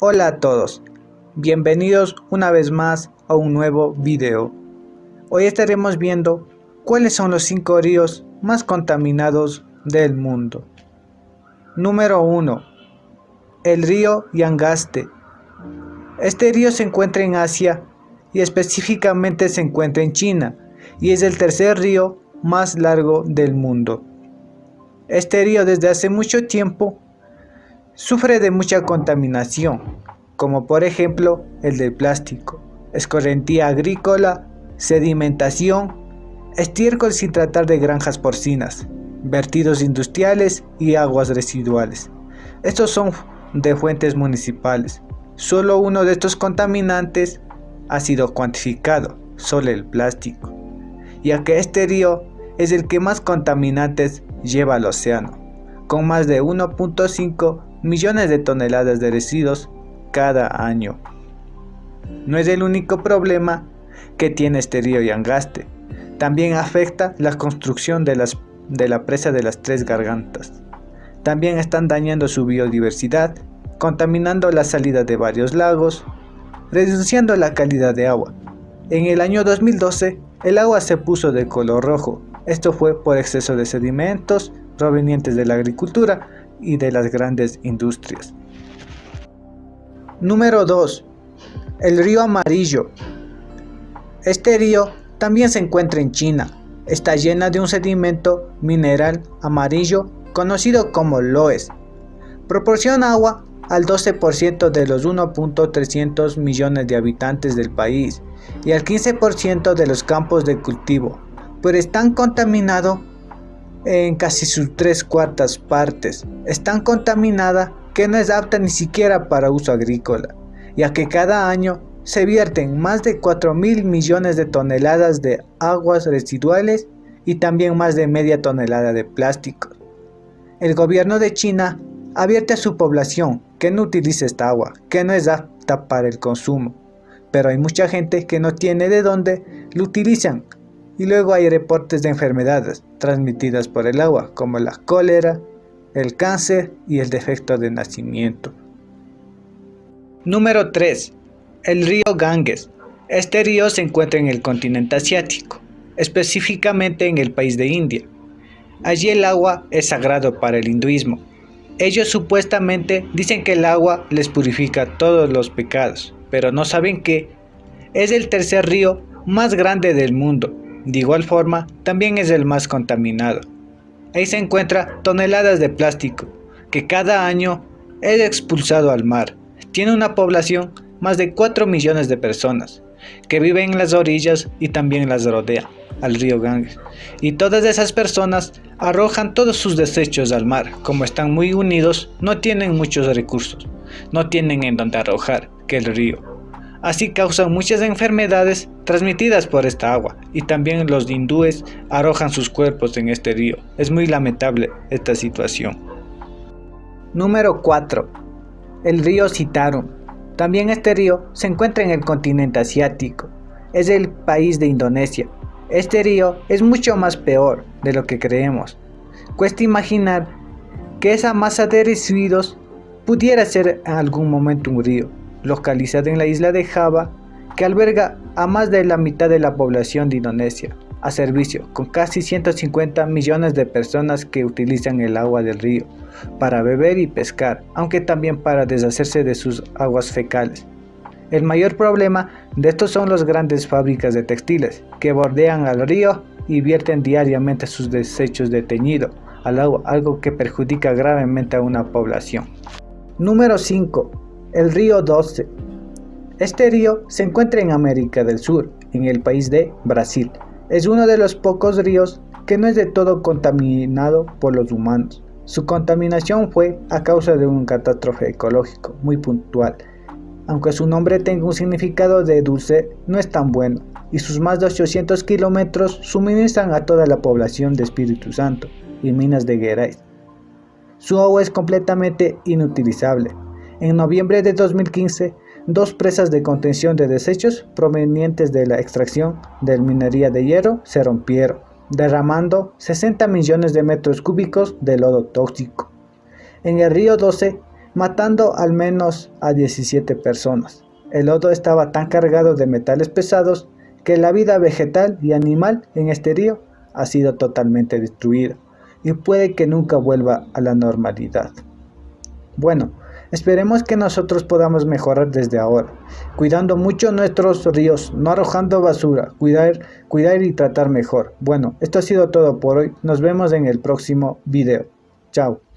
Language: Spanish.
Hola a todos, bienvenidos una vez más a un nuevo video. Hoy estaremos viendo cuáles son los 5 ríos más contaminados del mundo. Número 1. El río Yangaste. Este río se encuentra en Asia y específicamente se encuentra en China y es el tercer río más largo del mundo. Este río desde hace mucho tiempo sufre de mucha contaminación, como por ejemplo el del plástico, escorrentía agrícola, sedimentación, estiércol sin tratar de granjas porcinas, vertidos industriales y aguas residuales. Estos son de fuentes municipales. Solo uno de estos contaminantes ha sido cuantificado, solo el plástico, ya que este río es el que más contaminantes lleva al océano, con más de 1.5 millones de toneladas de residuos cada año. No es el único problema que tiene este río Yangaste, también afecta la construcción de, las, de la presa de las tres gargantas. También están dañando su biodiversidad, contaminando la salida de varios lagos, reduciendo la calidad de agua. En el año 2012, el agua se puso de color rojo. Esto fue por exceso de sedimentos provenientes de la agricultura y de las grandes industrias. Número 2. El río Amarillo. Este río también se encuentra en China. Está llena de un sedimento mineral amarillo conocido como loes. Proporciona agua al 12% de los 1.300 millones de habitantes del país y al 15% de los campos de cultivo, pero es tan contaminado en casi sus tres cuartas partes. Es tan contaminada que no es apta ni siquiera para uso agrícola, ya que cada año se vierten más de 4 mil millones de toneladas de aguas residuales y también más de media tonelada de plástico. El gobierno de China advierte a su población que no utilice esta agua, que no es apta para el consumo. Pero hay mucha gente que no tiene de dónde lo utilizan y luego hay reportes de enfermedades transmitidas por el agua como la cólera, el cáncer y el defecto de nacimiento. Número 3. El río Ganges. Este río se encuentra en el continente asiático, específicamente en el país de India. Allí el agua es sagrado para el hinduismo ellos supuestamente dicen que el agua les purifica todos los pecados, pero no saben que es el tercer río más grande del mundo. De igual forma, también es el más contaminado. Ahí se encuentra toneladas de plástico, que cada año es expulsado al mar. Tiene una población más de 4 millones de personas, que viven en las orillas y también las rodea al río Ganges. Y todas esas personas arrojan todos sus desechos al mar. Como están muy unidos, no tienen muchos recursos. No tienen en donde arrojar que el río. Así causan muchas enfermedades transmitidas por esta agua y también los hindúes arrojan sus cuerpos en este río. Es muy lamentable esta situación. Número 4. El río Citarum. También este río se encuentra en el continente asiático. Es el país de Indonesia este río es mucho más peor de lo que creemos. Cuesta imaginar que esa masa de residuos pudiera ser en algún momento un río, localizado en la isla de Java, que alberga a más de la mitad de la población de Indonesia, a servicio, con casi 150 millones de personas que utilizan el agua del río para beber y pescar, aunque también para deshacerse de sus aguas fecales. El mayor problema de estos son las grandes fábricas de textiles, que bordean al río y vierten diariamente sus desechos de teñido al agua, algo que perjudica gravemente a una población. Número 5. El río 12. Este río se encuentra en América del Sur, en el país de Brasil. Es uno de los pocos ríos que no es de todo contaminado por los humanos. Su contaminación fue a causa de un catástrofe ecológico muy puntual aunque su nombre tenga un significado de dulce, no es tan bueno, y sus más de 800 kilómetros suministran a toda la población de Espíritu Santo y Minas de Gerais. Su agua es completamente inutilizable. En noviembre de 2015, dos presas de contención de desechos provenientes de la extracción de minería de hierro se rompieron, derramando 60 millones de metros cúbicos de lodo tóxico. En el río 12, matando al menos a 17 personas. El lodo estaba tan cargado de metales pesados que la vida vegetal y animal en este río ha sido totalmente destruida y puede que nunca vuelva a la normalidad. Bueno, esperemos que nosotros podamos mejorar desde ahora, cuidando mucho nuestros ríos, no arrojando basura, cuidar, cuidar y tratar mejor. Bueno, esto ha sido todo por hoy, nos vemos en el próximo video. Chao.